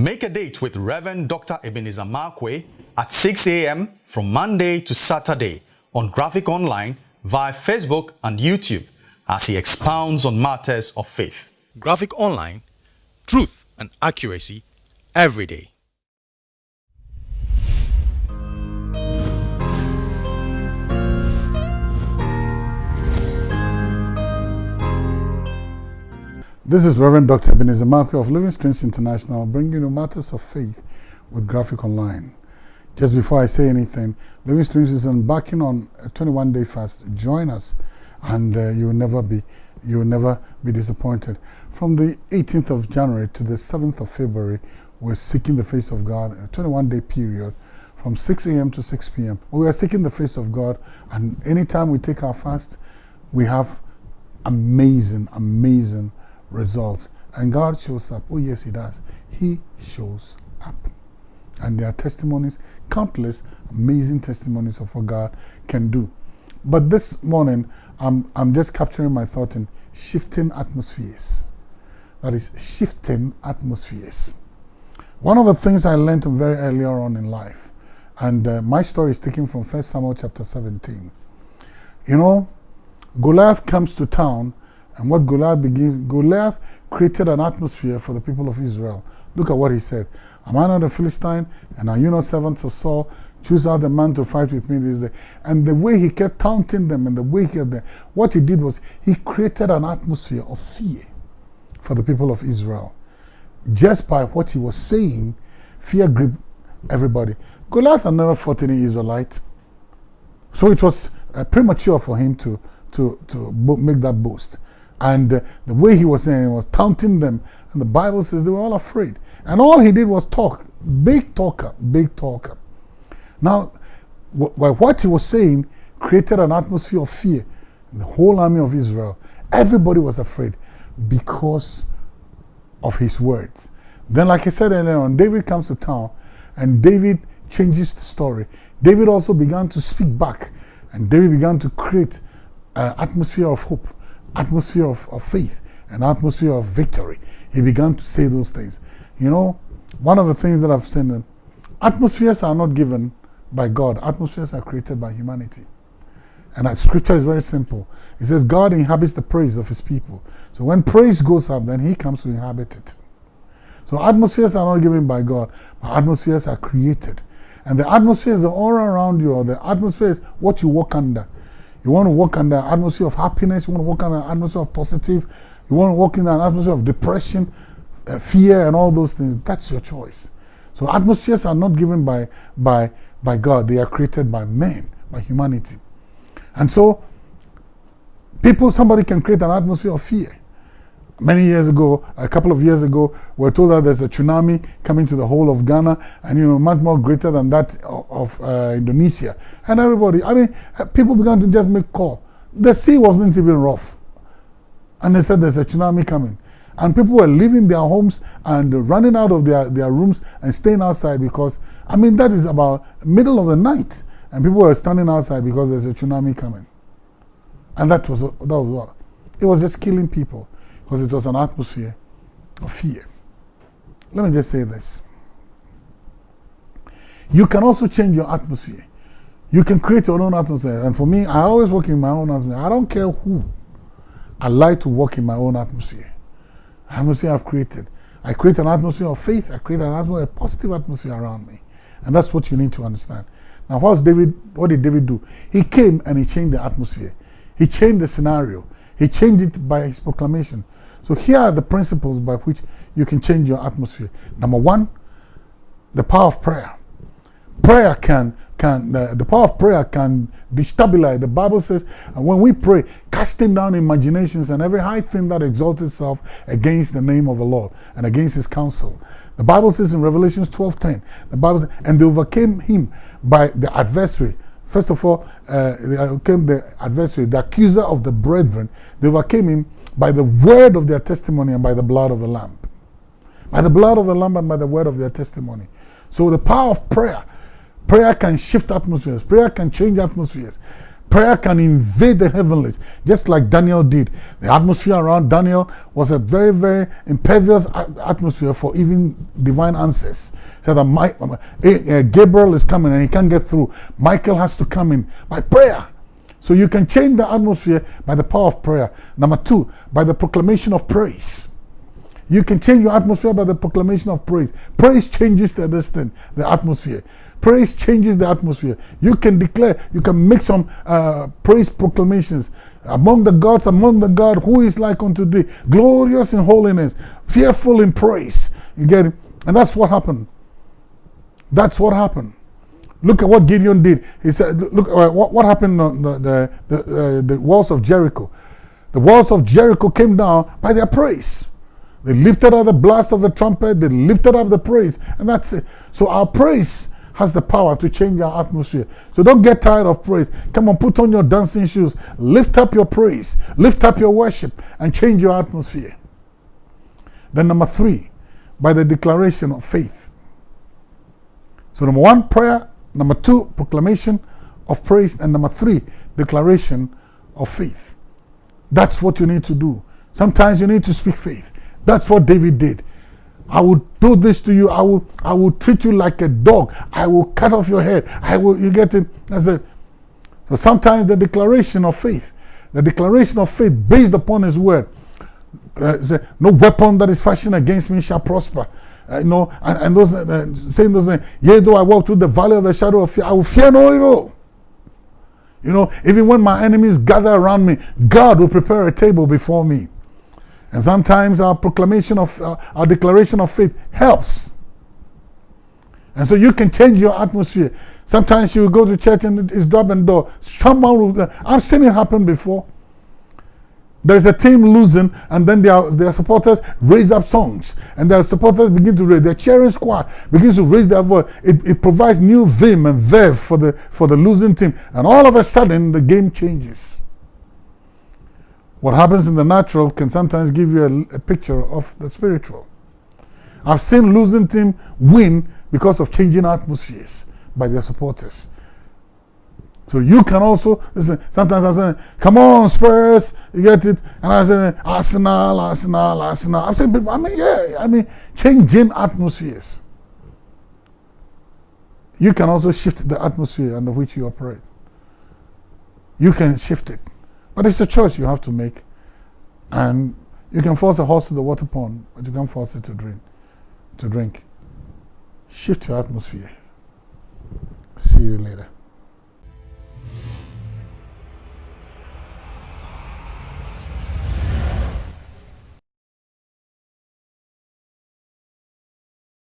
Make a date with Reverend Dr. Ebenezer Markwei at 6 a.m. from Monday to Saturday on Graphic Online via Facebook and YouTube as he expounds on matters of faith. Graphic Online, truth and accuracy every day. This is Reverend Dr. Ebenezer Markwei of Living Streams International bringing you matters of faith with Graphic Online. Just before I say anything, Living Streams is embarking on a 21-day fast. Join us and uh, you will never be you will never be disappointed. From the 18th of January to the 7th of February, we're seeking the face of God, a 21-day period from 6 a.m. to 6 p.m. We are seeking the face of God and anytime we take our fast, we have amazing, amazing results. And God shows up. Oh, yes, He does. He shows up. And there are testimonies, countless amazing testimonies of what God can do. But this morning, I'm, I'm just capturing my thought in shifting atmospheres. That is, shifting atmospheres. One of the things I learned very earlier on in life, and uh, my story is taken from 1 Samuel chapter 17. You know, Goliath comes to town and what Goliath begins, Goliath created an atmosphere for the people of Israel. Look at what he said. Am I not a Philistine? And are you not servants of Saul? Choose out the man to fight with me this day. And the way he kept taunting them and the way he kept them, what he did was he created an atmosphere of fear for the people of Israel. Just by what he was saying, fear gripped everybody. Goliath had never fought any Israelite. So it was uh, premature for him to, to, to make that boast. And uh, the way he was saying it was taunting them. And the Bible says they were all afraid. And all he did was talk. Big talker, big talker. Now, what he was saying created an atmosphere of fear in the whole army of Israel. Everybody was afraid because of his words. Then, like I said earlier on, David comes to town and David changes the story. David also began to speak back and David began to create an atmosphere of hope atmosphere of, of faith, an atmosphere of victory. He began to say those things. You know, one of the things that I've seen, atmospheres are not given by God. Atmospheres are created by humanity. And that scripture is very simple. It says God inhabits the praise of his people. So when praise goes up, then he comes to inhabit it. So atmospheres are not given by God, but atmospheres are created. And the atmosphere is aura around you, or the atmosphere is what you walk under. You want to walk in the atmosphere of happiness. You want to walk in an atmosphere of positive. You want to walk in an atmosphere of depression, uh, fear, and all those things. That's your choice. So atmospheres are not given by, by, by God. They are created by men, by humanity. And so people, somebody can create an atmosphere of fear many years ago, a couple of years ago, we are told that there's a tsunami coming to the whole of Ghana and, you know, much more greater than that of, uh, Indonesia. And everybody, I mean, people began to just make call. The sea wasn't even rough. And they said there's a tsunami coming. And people were leaving their homes and running out of their, their rooms and staying outside because, I mean, that is about middle of the night. And people were standing outside because there's a tsunami coming. And that was, that was what? It was just killing people because it was an atmosphere of fear. Let me just say this. You can also change your atmosphere. You can create your own atmosphere. And for me, I always work in my own atmosphere. I don't care who. I like to work in my own atmosphere. Atmosphere I've created. I create an atmosphere of faith. I create an atmosphere, a positive atmosphere around me. And that's what you need to understand. Now, what's David, what did David do? He came and he changed the atmosphere. He changed the scenario. He changed it by his proclamation. So here are the principles by which you can change your atmosphere. Number one, the power of prayer. Prayer can, can uh, the power of prayer can destabilize. The Bible says, and when we pray, casting down imaginations and every high thing that exalts itself against the name of the Lord and against his counsel. The Bible says in Revelation 12:10, the Bible says, and they overcame him by the adversary. First of all, uh, overcame the adversary, the accuser of the brethren. They overcame him by the word of their testimony and by the blood of the Lamb. By the blood of the Lamb and by the word of their testimony. So the power of prayer. Prayer can shift atmospheres. Prayer can change atmospheres. Prayer can invade the heavenlies, just like Daniel did. The atmosphere around Daniel was a very, very impervious atmosphere for even divine answers. So that my, uh, Gabriel is coming and he can't get through. Michael has to come in by prayer. So you can change the atmosphere by the power of prayer. Number two, by the proclamation of praise. You can change your atmosphere by the proclamation of praise. Praise changes the, the atmosphere. Praise changes the atmosphere. You can declare, you can make some uh, praise proclamations. Among the gods, among the God, who is like unto thee? Glorious in holiness, fearful in praise. You get it? And that's what happened. That's what happened. Look at what Gideon did. He said, look, uh, what, what happened on the, the, the, uh, the walls of Jericho. The walls of Jericho came down by their praise. They lifted up the blast of the trumpet, they lifted up the praise, and that's it. So our praise has the power to change our atmosphere. So don't get tired of praise. Come on, put on your dancing shoes. Lift up your praise. Lift up your worship and change your atmosphere. Then number three, by the declaration of faith. So number one, prayer. Number two, proclamation of praise. And number three, declaration of faith. That's what you need to do. Sometimes you need to speak faith. That's what David did. I will do this to you. I will, I will treat you like a dog. I will cut off your head. I will, you get it? I said, so sometimes the declaration of faith, the declaration of faith based upon his word, uh, say, no weapon that is fashioned against me shall prosper. Uh, you know, and, and those uh, saying those, uh, yea, though I walk through the valley of the shadow of fear, I will fear no evil. You know, even when my enemies gather around me, God will prepare a table before me. And sometimes our proclamation of, uh, our declaration of faith helps. And so you can change your atmosphere. Sometimes you go to church and it's dropping door. Someone will, uh, I've seen it happen before. There's a team losing, and then their, their supporters raise up songs. And their supporters begin to raise, their cheering squad begins to raise their voice. It, it provides new vim and verve for the, for the losing team. And all of a sudden, the game changes. What happens in the natural can sometimes give you a, a picture of the spiritual. I've seen losing team win because of changing atmospheres by their supporters. So you can also listen. Sometimes I'm saying, "Come on, Spurs, you get it," and I say, "Arsenal, Arsenal, Arsenal." I'm saying, I mean, yeah, I mean, changing atmospheres. You can also shift the atmosphere under which you operate. You can shift it. But it's a choice you have to make. And you can force a horse to the water pond, but you can't force it to drink. To drink. Shift your atmosphere. See you later.